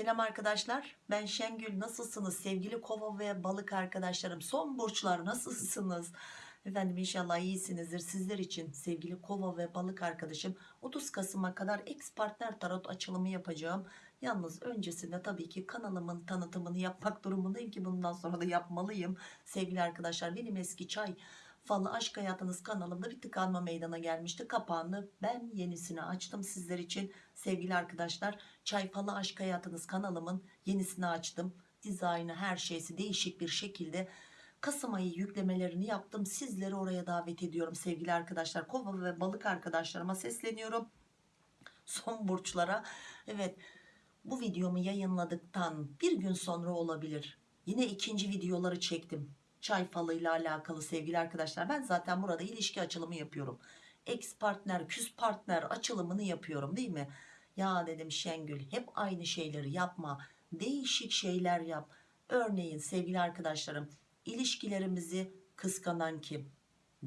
Selam arkadaşlar. Ben Şengül. Nasılsınız? Sevgili kova ve balık arkadaşlarım. Son burçlar nasılsınız? Efendim inşallah iyisinizdir. Sizler için sevgili kova ve balık arkadaşım 30 Kasım'a kadar ex partner tarot açılımı yapacağım. Yalnız öncesinde tabii ki kanalımın tanıtımını yapmak durumundayım ki bundan sonra da yapmalıyım. Sevgili arkadaşlar benim eski çay falı aşk hayatınız kanalımda bir tıkanma meydana gelmişti. Kapağını ben yenisini açtım sizler için. Sevgili arkadaşlar çay falı aşk hayatınız kanalımın yenisini açtım. Dizaynı her şeysi değişik bir şekilde Kasım ayı yüklemelerini yaptım. Sizleri oraya davet ediyorum sevgili arkadaşlar. Kova ve balık arkadaşlarıma sesleniyorum. Son burçlara. Evet bu videomu yayınladıktan bir gün sonra olabilir. Yine ikinci videoları çektim çay falıyla alakalı sevgili arkadaşlar. Ben zaten burada ilişki açılımı yapıyorum. Ex partner küs partner açılımını yapıyorum değil mi? Ya dedim Şengül hep aynı şeyleri yapma değişik şeyler yap. Örneğin sevgili arkadaşlarım ilişkilerimizi kıskanan kim?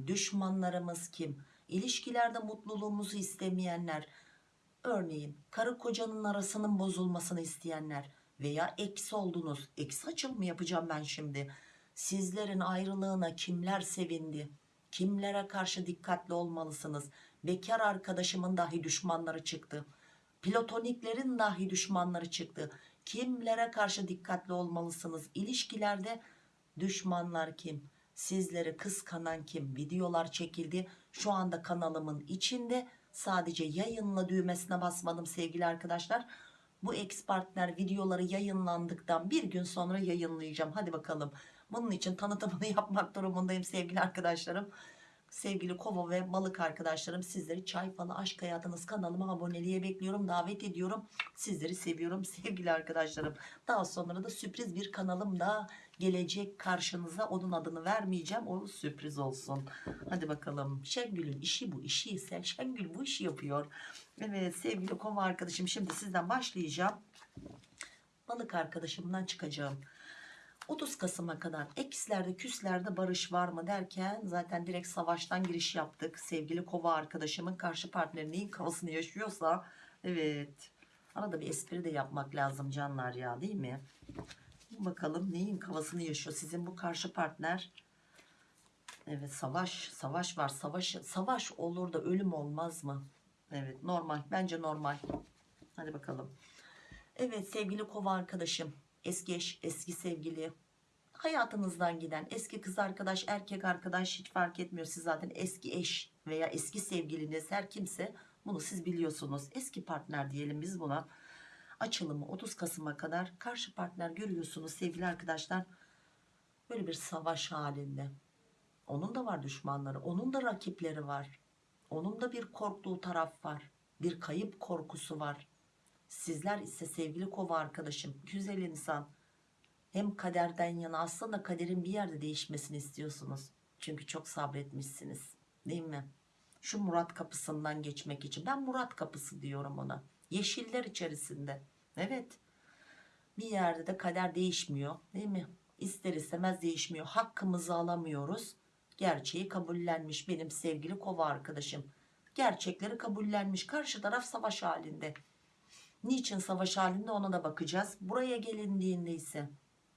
Düşmanlarımız kim? İlişkilerde mutluluğumuzu istemeyenler örneğin karı kocanın arasının bozulmasını isteyenler veya eksi oldunuz. Eksi açılımı yapacağım ben şimdi sizlerin ayrılığına kimler sevindi? Kimlere karşı dikkatli olmalısınız? Bekar arkadaşımın dahi düşmanları çıktı. Platoniklerin dahi düşmanları çıktı. Kimlere karşı dikkatli olmalısınız? İlişkilerde düşmanlar kim? Sizleri kıskanan kim? Videolar çekildi. Şu anda kanalımın içinde sadece yayınla düğmesine basmadım sevgili arkadaşlar. Bu ex partner videoları yayınlandıktan bir gün sonra yayınlayacağım. Hadi bakalım bunun için tanıtımını yapmak durumundayım sevgili arkadaşlarım. Sevgili kova ve balık arkadaşlarım sizleri çay falı aşk hayatınız kanalıma aboneliğe bekliyorum davet ediyorum. Sizleri seviyorum sevgili arkadaşlarım. Daha sonra da sürpriz bir kanalım daha gelecek karşınıza. Onun adını vermeyeceğim o sürpriz olsun. Hadi bakalım. Şengül'ün işi bu işi ise Şengül bu işi yapıyor. Evet sevgili kova arkadaşım şimdi sizden başlayacağım. Balık arkadaşımdan çıkacağım 30 Kasım'a kadar ekslerde küslerde barış var mı derken zaten direkt savaştan giriş yaptık. Sevgili kova arkadaşımın karşı partneri neyin kafasını yaşıyorsa evet. Arada bir espri de yapmak lazım canlar ya değil mi? Bakalım neyin kafasını yaşıyor sizin bu karşı partner? Evet savaş savaş var. Savaş savaş olur da ölüm olmaz mı? Evet normal. Bence normal. Hadi bakalım. Evet sevgili kova arkadaşım eski eş eski sevgili hayatınızdan giden eski kız arkadaş erkek arkadaş hiç fark etmiyor. Siz zaten eski eş veya eski sevgiliniz her kimse bunu siz biliyorsunuz. Eski partner diyelim biz buna. Açılımı 30 Kasım'a kadar karşı partner görüyorsunuz sevgili arkadaşlar. Böyle bir savaş halinde. Onun da var düşmanları onun da rakipleri var. Onun da bir korktuğu taraf var. Bir kayıp korkusu var sizler ise sevgili kova arkadaşım güzel insan. Hem kaderden yana aslında kaderin bir yerde değişmesini istiyorsunuz. Çünkü çok sabretmişsiniz değil mi? Şu Murat kapısından geçmek için. Ben Murat kapısı diyorum ona. Yeşiller içerisinde. Evet. Bir yerde de kader değişmiyor değil mi? İster istemez değişmiyor. Hakkımızı alamıyoruz. Gerçeği kabullenmiş benim sevgili kova arkadaşım. Gerçekleri kabullenmiş. Karşı taraf savaş halinde niçin savaş halinde ona da bakacağız. Buraya gelindiğinde ise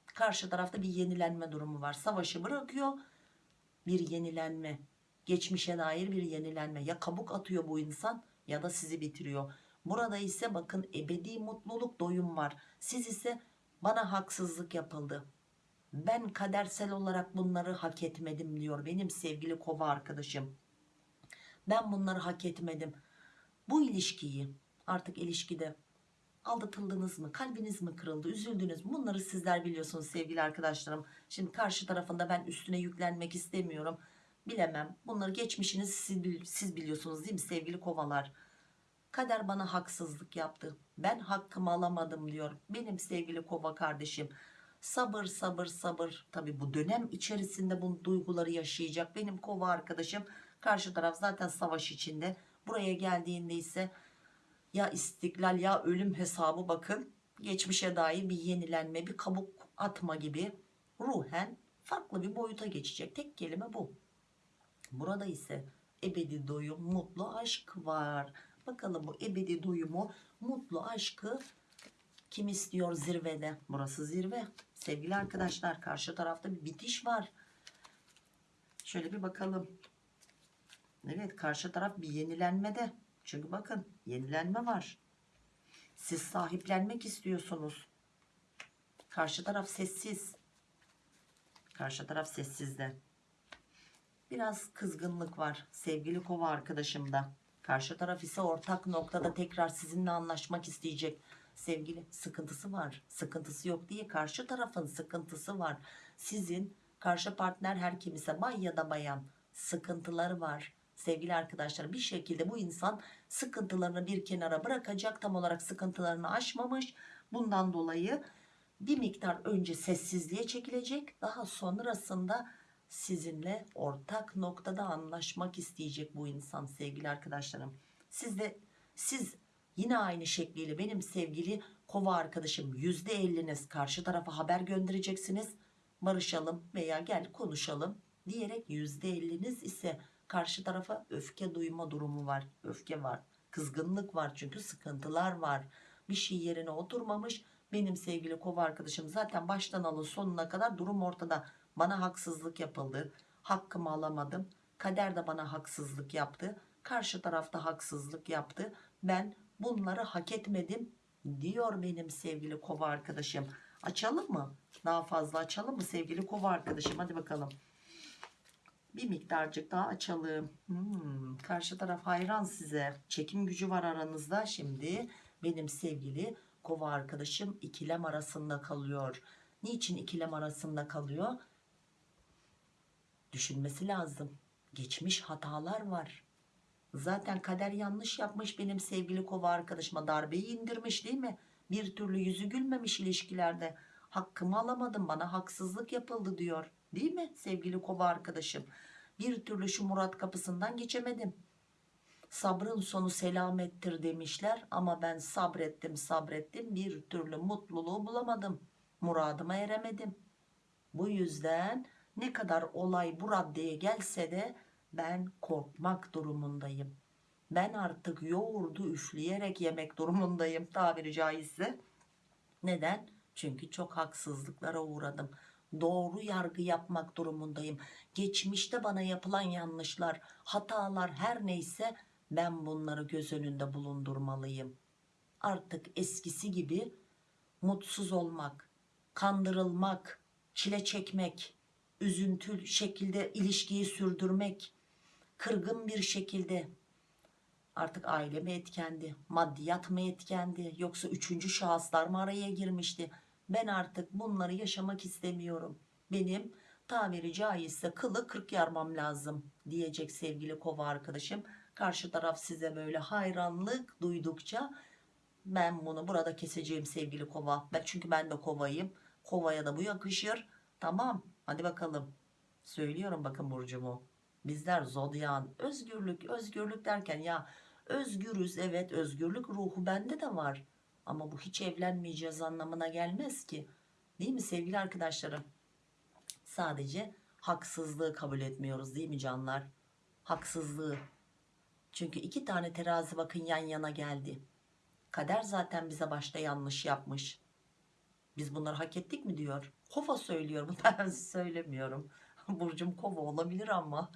karşı tarafta bir yenilenme durumu var. Savaşı bırakıyor. Bir yenilenme geçmişe dair bir yenilenme. Ya kabuk atıyor bu insan ya da sizi bitiriyor. Burada ise bakın ebedi mutluluk doyum var. Siz ise bana haksızlık yapıldı. Ben kadersel olarak bunları hak etmedim diyor benim sevgili kova arkadaşım. Ben bunları hak etmedim. Bu ilişkiyi artık ilişkide aldatıldınız mı? Kalbiniz mi kırıldı? Üzüldünüz mü? Bunları sizler biliyorsunuz sevgili arkadaşlarım. Şimdi karşı tarafında ben üstüne yüklenmek istemiyorum. Bilemem. Bunları geçmişiniz siz, siz biliyorsunuz değil mi sevgili kovalar? Kader bana haksızlık yaptı. Ben hakkımı alamadım diyor benim sevgili kova kardeşim. Sabır sabır sabır. Tabi bu dönem içerisinde bu duyguları yaşayacak benim kova arkadaşım. Karşı taraf zaten savaş içinde. Buraya geldiğinde ise ya istiklal ya ölüm hesabı bakın geçmişe dair bir yenilenme bir kabuk atma gibi ruhen farklı bir boyuta geçecek tek kelime bu burada ise ebedi doyum mutlu aşk var bakalım bu ebedi doyumu mutlu aşkı Kim istiyor zirvede? Burası zirve. Sevgili arkadaşlar karşı tarafta bir bitiş var. Şöyle bir bakalım. Evet karşı taraf bir yenilenmede. Çünkü bakın yenilenme var. Siz sahiplenmek istiyorsunuz. Karşı taraf sessiz. Karşı taraf sessizde. Biraz kızgınlık var sevgili kova arkadaşımda. Karşı taraf ise ortak noktada tekrar sizinle anlaşmak isteyecek. Sevgili sıkıntısı var. Sıkıntısı yok diye karşı tarafın sıkıntısı var. Sizin karşı partner her kim ise bay ya da bayan sıkıntıları var. Sevgili arkadaşlar bir şekilde bu insan sıkıntılarını bir kenara bırakacak. Tam olarak sıkıntılarını aşmamış. Bundan dolayı bir miktar önce sessizliğe çekilecek. Daha sonrasında sizinle ortak noktada anlaşmak isteyecek bu insan sevgili arkadaşlarım. Siz de siz yine aynı şekliyle benim sevgili kova arkadaşım %50'niz karşı tarafa haber göndereceksiniz. Barışalım veya gel konuşalım diyerek %50'niz ise karşı tarafa öfke duyma durumu var. Öfke var. Kızgınlık var çünkü sıkıntılar var. Bir şey yerine oturmamış. Benim sevgili kova arkadaşım zaten baştan alın sonuna kadar durum ortada. Bana haksızlık yapıldı. Hakkımı alamadım. Kader de bana haksızlık yaptı. Karşı tarafta haksızlık yaptı. Ben bunları hak etmedim diyor benim sevgili kova arkadaşım. Açalım mı? Daha fazla açalım mı sevgili kova arkadaşım? Hadi bakalım. Bir miktarcık daha açalım. Hmm, karşı taraf hayran size. Çekim gücü var aranızda. Şimdi benim sevgili kova arkadaşım ikilem arasında kalıyor. Niçin ikilem arasında kalıyor? Düşünmesi lazım. Geçmiş hatalar var. Zaten kader yanlış yapmış benim sevgili kova arkadaşıma darbeyi indirmiş değil mi? Bir türlü yüzü gülmemiş ilişkilerde. Hakkımı alamadım bana haksızlık yapıldı diyor. Değil mi sevgili kova arkadaşım? Bir türlü şu Murat kapısından geçemedim. Sabrın sonu selamettir demişler ama ben sabrettim sabrettim bir türlü mutluluğu bulamadım. Muradıma eremedim. Bu yüzden ne kadar olay bu raddeye gelse de ben korkmak durumundayım. Ben artık yoğurdu üfleyerek yemek durumundayım tabiri caizse. Neden? Çünkü çok haksızlıklara uğradım. Doğru yargı yapmak durumundayım. Geçmişte bana yapılan yanlışlar, hatalar her neyse ben bunları göz önünde bulundurmalıyım. Artık eskisi gibi mutsuz olmak, kandırılmak, çile çekmek, üzüntül şekilde ilişkiyi sürdürmek, kırgın bir şekilde artık aile mi etkendi, maddiyat mı etkendi yoksa üçüncü şahıslar mı araya girmişti? Ben artık bunları yaşamak istemiyorum. Benim tabiri caizse kılı kırk yarmam lazım diyecek sevgili kova arkadaşım. Karşı taraf size böyle hayranlık duydukça ben bunu burada keseceğim sevgili kova. Ben, çünkü ben de kovayım. Kovaya da bu yakışır. Tamam hadi bakalım. Söylüyorum bakın burcumu. Bizler zodyan özgürlük özgürlük derken ya özgürüz evet özgürlük ruhu bende de var. Ama bu hiç evlenmeyeceğiz anlamına gelmez ki. Değil mi sevgili arkadaşlarım? Sadece haksızlığı kabul etmiyoruz değil mi canlar? Haksızlığı. Çünkü iki tane terazi bakın yan yana geldi. Kader zaten bize başta yanlış yapmış. Biz bunları hak ettik mi diyor. Kova söylüyor. Ben söylemiyorum. Burcum kova olabilir ama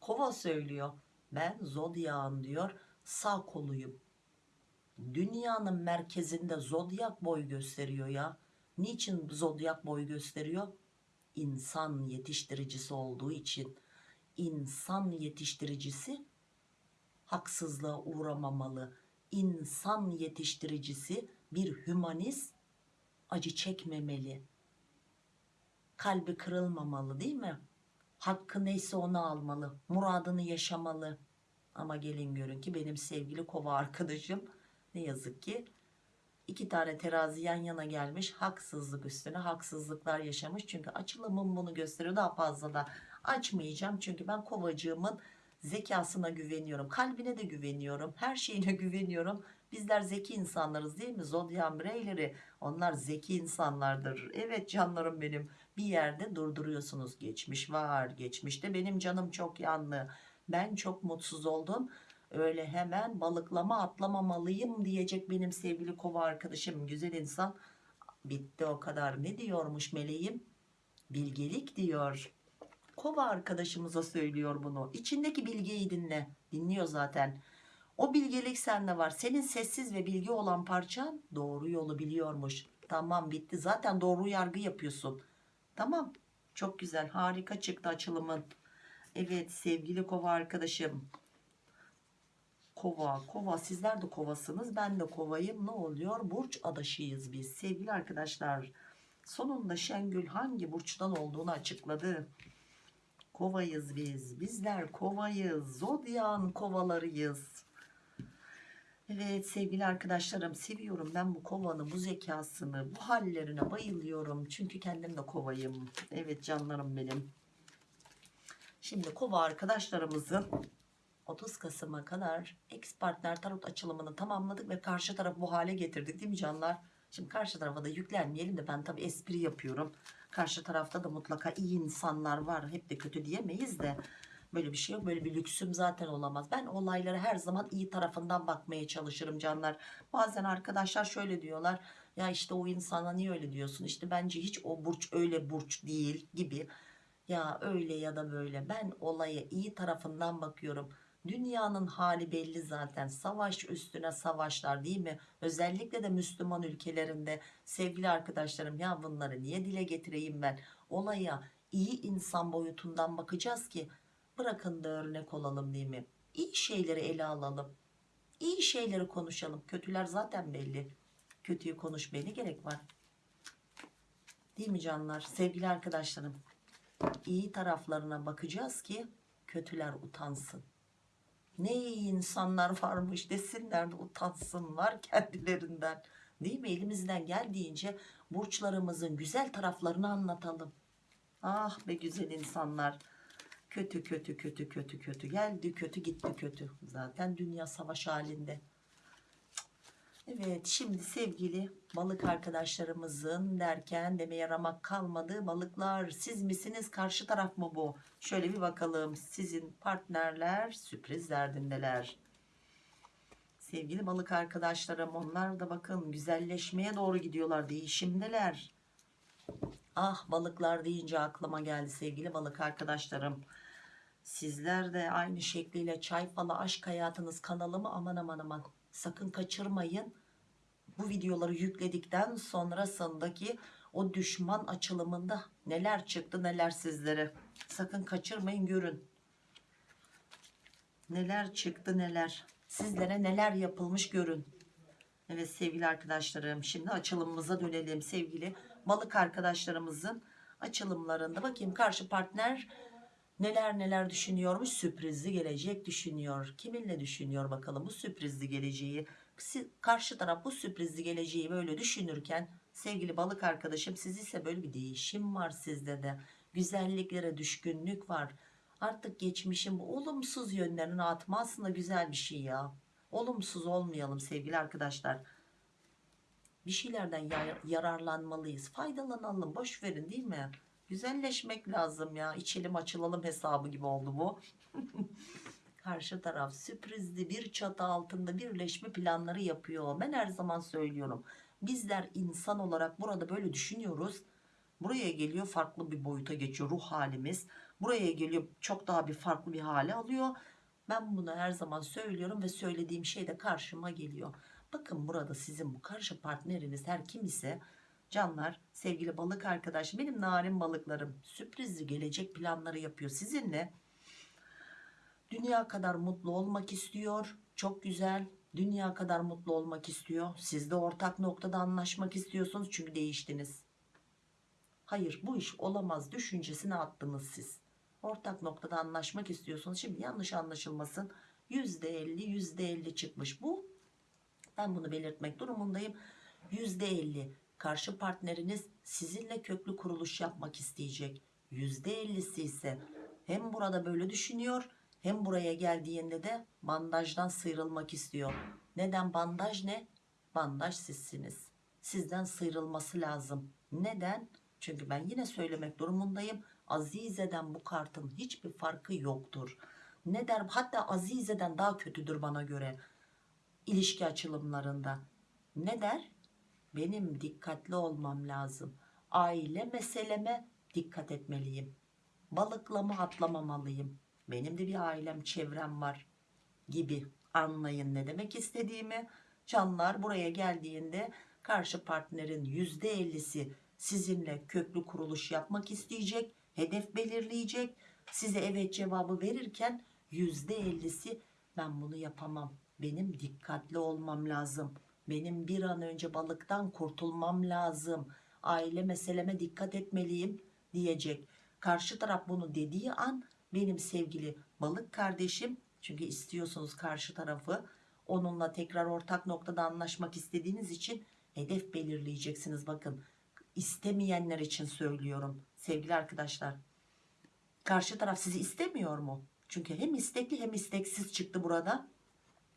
kova söylüyor. Ben zodyağın diyor sağ koluyum. Dünyanın merkezinde zodyak boy gösteriyor ya. Niçin zodyak boy gösteriyor? İnsan yetiştiricisi olduğu için. İnsan yetiştiricisi haksızlığa uğramamalı. İnsan yetiştiricisi bir hümanist acı çekmemeli. Kalbi kırılmamalı değil mi? Hakkı neyse onu almalı. Muradını yaşamalı. Ama gelin görün ki benim sevgili kova arkadaşım ne yazık ki iki tane terazi yan yana gelmiş haksızlık üstüne haksızlıklar yaşamış. Çünkü açılımım bunu gösteriyor daha fazla da açmayacağım. Çünkü ben kovacığımın zekasına güveniyorum kalbine de güveniyorum her şeyine güveniyorum. Bizler zeki insanlarız değil mi? Zodyan bireyleri onlar zeki insanlardır. Evet canlarım benim bir yerde durduruyorsunuz. Geçmiş var geçmişte benim canım çok yanlı ben çok mutsuz oldum öyle hemen balıklama atlamamalıyım diyecek benim sevgili kova arkadaşım. Güzel insan. Bitti o kadar. Ne diyormuş meleğim? Bilgelik diyor. Kova arkadaşımıza söylüyor bunu. İçindeki bilgeyi dinle. Dinliyor zaten. O bilgelik sende var. Senin sessiz ve bilgi olan parçan doğru yolu biliyormuş. Tamam bitti. Zaten doğru yargı yapıyorsun. Tamam. Çok güzel. Harika çıktı açılımın. Evet sevgili kova arkadaşım kova kova. Sizler de kovasınız ben de kovayım. Ne oluyor? Burç adaşıyız biz. Sevgili arkadaşlar sonunda Şengül hangi burçtan olduğunu açıkladı. Kovayız biz. Bizler kovayız. Zodyan kovalarıyız. Evet sevgili arkadaşlarım seviyorum ben bu kovanı bu zekasını bu hallerine bayılıyorum. Çünkü kendim de kovayım. Evet canlarım benim. Şimdi kova arkadaşlarımızın 30 Kasım'a kadar ex partner tarot açılımını tamamladık ve karşı tarafı bu hale getirdik değil mi canlar? Şimdi karşı tarafa da yüklenmeyelim de ben tabi espri yapıyorum. Karşı tarafta da mutlaka iyi insanlar var. Hep de kötü diyemeyiz de. Böyle bir şey yok. Böyle bir lüksüm zaten olamaz. Ben olaylara her zaman iyi tarafından bakmaya çalışırım canlar. Bazen arkadaşlar şöyle diyorlar. Ya işte o insana niye öyle diyorsun? İşte bence hiç o burç öyle burç değil gibi. Ya öyle ya da böyle. Ben olaya iyi tarafından bakıyorum. Dünyanın hali belli zaten. Savaş üstüne savaşlar değil mi? Özellikle de Müslüman ülkelerinde sevgili arkadaşlarım ya bunları niye dile getireyim ben? Olaya iyi insan boyutundan bakacağız ki bırakın da örnek olalım değil mi? İyi şeyleri ele alalım. İyi şeyleri konuşalım. Kötüler zaten belli. Kötüyü konuşmaya ne gerek var? Değil mi canlar? Sevgili arkadaşlarım. iyi taraflarına bakacağız ki kötüler utansın ne iyi insanlar varmış desinler de utansınlar kendilerinden. Değil mi? Elimizden geldiğince burçlarımızın güzel taraflarını anlatalım. Ah be güzel insanlar. Kötü kötü kötü kötü kötü. Geldi kötü gitti kötü. Zaten dünya savaş halinde Evet şimdi sevgili balık arkadaşlarımızın derken demeye ramak kalmadı. Balıklar siz misiniz karşı taraf mı bu? Şöyle bir bakalım sizin partnerler sürpriz derdindeler. Sevgili balık arkadaşlarım onlar da bakın güzelleşmeye doğru gidiyorlar değişimdeler. Ah balıklar deyince aklıma geldi sevgili balık arkadaşlarım. Sizler de aynı şekliyle çay falı aşk hayatınız kanalımı aman aman aman sakın kaçırmayın. Bu videoları yükledikten sonrasındaki o düşman açılımında neler çıktı neler sizlere. Sakın kaçırmayın görün. Neler çıktı neler. Sizlere neler yapılmış görün. Evet sevgili arkadaşlarım şimdi açılımımıza dönelim sevgili balık arkadaşlarımızın açılımlarında bakayım karşı partner neler neler düşünüyormuş? Sürprizli gelecek düşünüyor. Kiminle düşünüyor bakalım bu sürprizli geleceği? Karşı taraf bu sürprizli geleceği böyle düşünürken sevgili balık arkadaşım siz ise böyle bir değişim var sizde de. Güzelliklere düşkünlük var. Artık geçmişin bu olumsuz yönlerini atma aslında güzel bir şey ya. Olumsuz olmayalım sevgili arkadaşlar. Bir şeylerden yararlanmalıyız. Faydalanalım. Boş verin değil mi güzelleşmek lazım ya. İçelim açılalım hesabı gibi oldu bu. Karşı taraf sürprizli bir çatı altında birleşme planları yapıyor. Ben her zaman söylüyorum. Bizler insan olarak burada böyle düşünüyoruz. Buraya geliyor farklı bir boyuta geçiyor ruh halimiz. Buraya geliyor çok daha bir farklı bir hale alıyor. Ben bunu her zaman söylüyorum ve söylediğim şey de karşıma geliyor. Bakın burada sizin bu karşı partneriniz her kim ise canlar sevgili balık arkadaş benim narin balıklarım sürprizli gelecek planları yapıyor sizinle. Dünya kadar mutlu olmak istiyor. Çok güzel. Dünya kadar mutlu olmak istiyor. Siz de ortak noktada anlaşmak istiyorsunuz çünkü değiştiniz. Hayır bu iş olamaz düşüncesini attınız siz. Ortak noktada anlaşmak istiyorsunuz. Şimdi yanlış anlaşılmasın. %50 %50 çıkmış bu. Ben bunu belirtmek durumundayım. %50 karşı partneriniz sizinle köklü kuruluş yapmak isteyecek %50'si ise hem burada böyle düşünüyor hem buraya geldiğinde de bandajdan sıyrılmak istiyor neden bandaj ne bandaj sizsiniz sizden sıyrılması lazım neden çünkü ben yine söylemek durumundayım Azize'den bu kartın hiçbir farkı yoktur Ne der? Hatta Azize'den daha kötüdür bana göre. ilişki açılımlarında. Ne der? Benim dikkatli olmam lazım. Aile meseleme dikkat etmeliyim. Balıklama atlamamalıyım. Benim de bir ailem, çevrem var gibi anlayın ne demek istediğimi. Canlar buraya geldiğinde karşı partnerin %50'si sizinle köklü kuruluş yapmak isteyecek, hedef belirleyecek. Size evet cevabı verirken %50'si ben bunu yapamam. Benim dikkatli olmam lazım. Benim bir an önce balıktan kurtulmam lazım. Aile meseleme dikkat etmeliyim diyecek. Karşı taraf bunu dediği an benim sevgili balık kardeşim çünkü istiyorsunuz karşı tarafı onunla tekrar ortak noktada anlaşmak istediğiniz için hedef belirleyeceksiniz bakın istemeyenler için söylüyorum sevgili arkadaşlar karşı taraf sizi istemiyor mu çünkü hem istekli hem isteksiz çıktı burada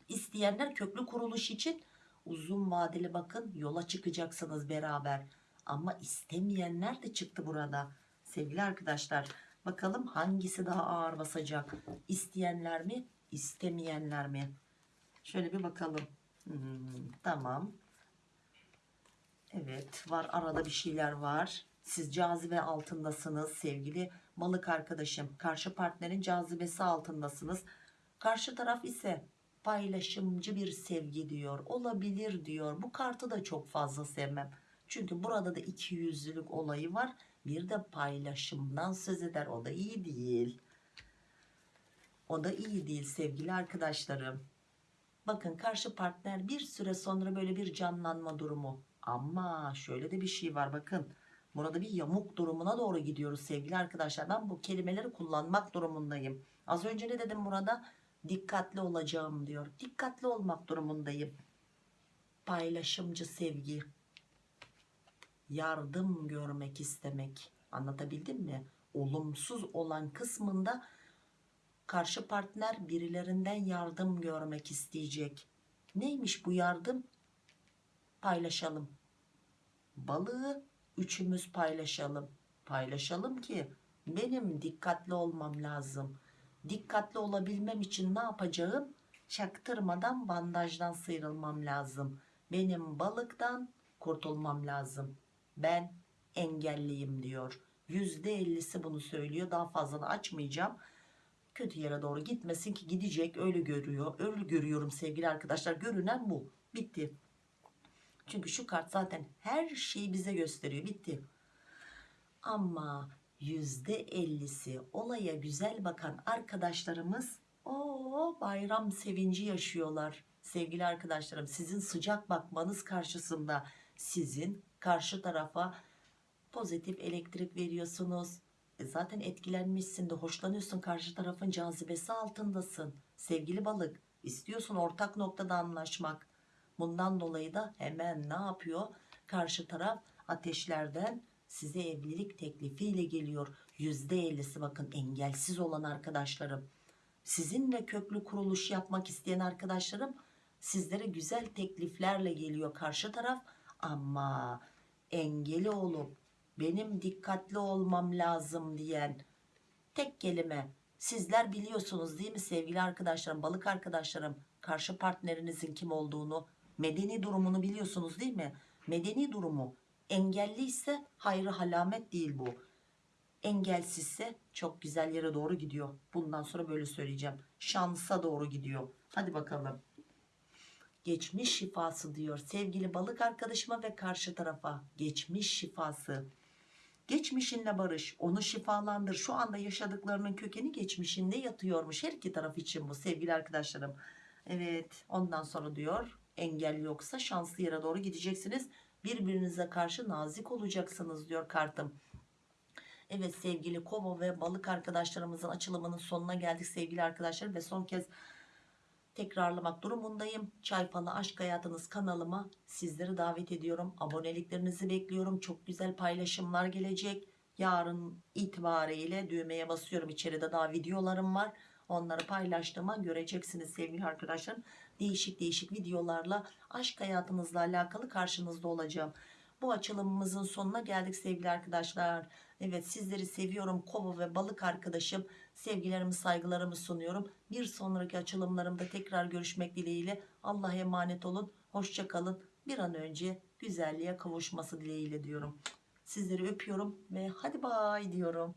isteyenler köklü kuruluş için uzun vadeli bakın yola çıkacaksınız beraber. Ama istemeyenler de çıktı burada sevgili arkadaşlar. Bakalım hangisi daha ağır basacak? İsteyenler mi istemeyenler mi? Şöyle bir bakalım. Hmm, tamam. Evet var arada bir şeyler var. Siz cazibe altındasınız sevgili balık arkadaşım. Karşı partnerin cazibesi altındasınız. Karşı taraf ise paylaşımcı bir sevgi diyor olabilir diyor. Bu kartı da çok fazla sevmem. Çünkü burada da iki yüzlülük olayı var. Bir de paylaşımdan söz eder. O da iyi değil. O da iyi değil sevgili arkadaşlarım. Bakın karşı partner bir süre sonra böyle bir canlanma durumu. Ama şöyle de bir şey var bakın. Burada bir yamuk durumuna doğru gidiyoruz sevgili arkadaşlar. Ben bu kelimeleri kullanmak durumundayım. Az önce ne dedim burada dikkatli olacağım diyor. Dikkatli olmak durumundayım. Paylaşımcı sevgi. Yardım görmek istemek. Anlatabildim mi? Olumsuz olan kısmında karşı partner birilerinden yardım görmek isteyecek. Neymiş bu yardım? Paylaşalım. Balığı üçümüz paylaşalım. Paylaşalım ki benim dikkatli olmam lazım dikkatli olabilmem için ne yapacağım? Çaktırmadan bandajdan sıyrılmam lazım. Benim balıktan kurtulmam lazım. Ben engelliyim diyor. %50'si bunu söylüyor. Daha fazla da açmayacağım. Kötü yere doğru gitmesin ki gidecek. Öyle görüyor öyle görüyorum sevgili arkadaşlar. Görünen bu. Bitti. Çünkü şu kart zaten her şeyi bize gösteriyor. Bitti. Ama %50'si olaya güzel bakan arkadaşlarımız o bayram sevinci yaşıyorlar. Sevgili arkadaşlarım sizin sıcak bakmanız karşısında sizin karşı tarafa pozitif elektrik veriyorsunuz. E zaten etkilenmişsin de hoşlanıyorsun karşı tarafın cazibesi altındasın. Sevgili balık istiyorsun ortak noktada anlaşmak. Bundan dolayı da hemen ne yapıyor? Karşı taraf ateşlerden size evlilik teklifiyle geliyor. %50'si bakın engelsiz olan arkadaşlarım. Sizinle köklü kuruluş yapmak isteyen arkadaşlarım sizlere güzel tekliflerle geliyor karşı taraf. Ama engeli olup benim dikkatli olmam lazım diyen tek kelime sizler biliyorsunuz değil mi sevgili arkadaşlarım balık arkadaşlarım? Karşı partnerinizin kim olduğunu medeni durumunu biliyorsunuz değil mi? Medeni durumu engelli ise hayrı halamet değil bu. Engelsizse çok güzel yere doğru gidiyor. Bundan sonra böyle söyleyeceğim. Şansa doğru gidiyor. Hadi bakalım. Geçmiş şifası diyor sevgili balık arkadaşıma ve karşı tarafa. Geçmiş şifası. Geçmişinle barış onu şifalandır. Şu anda yaşadıklarının kökeni geçmişinde yatıyormuş. Her iki taraf için bu sevgili arkadaşlarım. Evet ondan sonra diyor engel yoksa şanslı yere doğru gideceksiniz birbirinize karşı nazik olacaksınız diyor kartım Evet sevgili kova ve balık arkadaşlarımızın açılımının sonuna geldik sevgili arkadaşlar ve son kez tekrarlamak durumundayım. Çaypalı Aşk Hayatınız kanalıma sizleri davet ediyorum. Aboneliklerinizi bekliyorum. Çok güzel paylaşımlar gelecek. Yarın itibariyle düğmeye basıyorum. İçeride daha videolarım var. Onları paylaştığıma göreceksiniz sevgili arkadaşlarım. Değişik değişik videolarla aşk hayatınızla alakalı karşınızda olacağım. bu açılımımızın sonuna geldik sevgili arkadaşlar. Evet sizleri seviyorum kova ve balık arkadaşım. Sevgilerimi saygılarımı sunuyorum. Bir sonraki açılımlarımda tekrar görüşmek dileğiyle. Allah'a emanet olun. Hoşçakalın. Bir an önce güzelliğe kavuşması dileğiyle diyorum. Sizleri öpüyorum ve hadi bay diyorum.